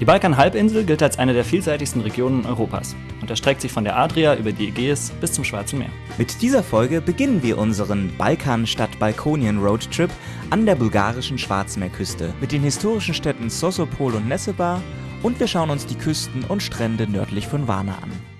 Die Balkanhalbinsel gilt als eine der vielseitigsten Regionen Europas und erstreckt sich von der Adria über die Ägäis bis zum Schwarzen Meer. Mit dieser Folge beginnen wir unseren Balkan-Stadt-Balkonien-Roadtrip an der bulgarischen Schwarzmeerküste mit den historischen Städten Sosopol und Nessebar und wir schauen uns die Küsten und Strände nördlich von Varna an.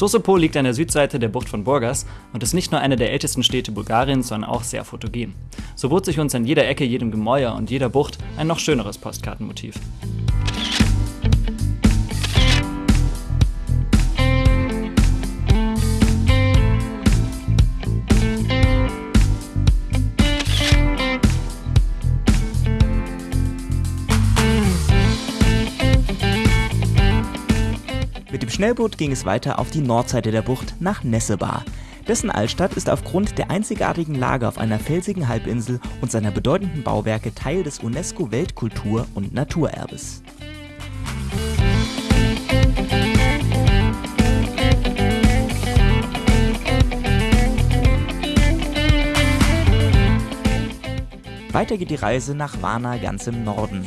Sosopol liegt an der Südseite der Bucht von Burgas und ist nicht nur eine der ältesten Städte Bulgariens, sondern auch sehr fotogen. So bot sich uns an jeder Ecke, jedem Gemäuer und jeder Bucht ein noch schöneres Postkartenmotiv. Mit dem Schnellboot ging es weiter auf die Nordseite der Bucht nach Nessebar. Dessen Altstadt ist aufgrund der einzigartigen Lage auf einer felsigen Halbinsel und seiner bedeutenden Bauwerke Teil des UNESCO-Weltkultur- und Naturerbes. Weiter geht die Reise nach Varna ganz im Norden.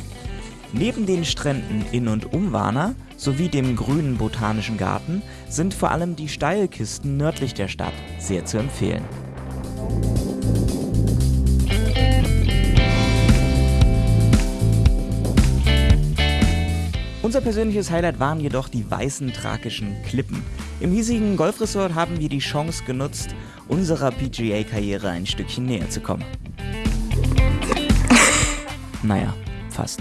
Neben den Stränden in und um Varna sowie dem grünen botanischen Garten sind vor allem die Steilkisten nördlich der Stadt sehr zu empfehlen. Unser persönliches Highlight waren jedoch die weißen thrakischen Klippen. Im hiesigen Golfresort haben wir die Chance genutzt, unserer PGA-Karriere ein Stückchen näher zu kommen. Naja, fast.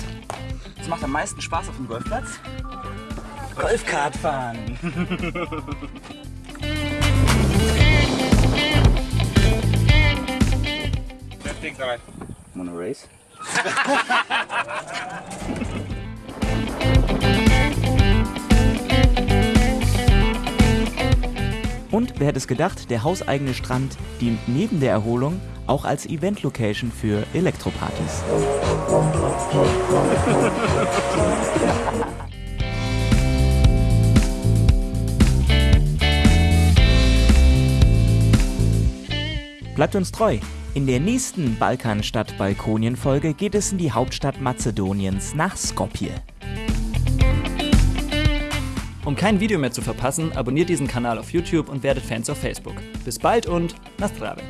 Was macht am meisten Spaß auf dem Golfplatz? Golfkart fahren. Wanna race? Und wer hätte es gedacht, der hauseigene Strand dient neben der Erholung auch als Event-Location für Elektropartys. Bleibt uns treu. In der nächsten Balkanstadt Balkonien Folge geht es in die Hauptstadt Mazedoniens nach Skopje. Um kein Video mehr zu verpassen, abonniert diesen Kanal auf YouTube und werdet Fans auf Facebook. Bis bald und Nastrave!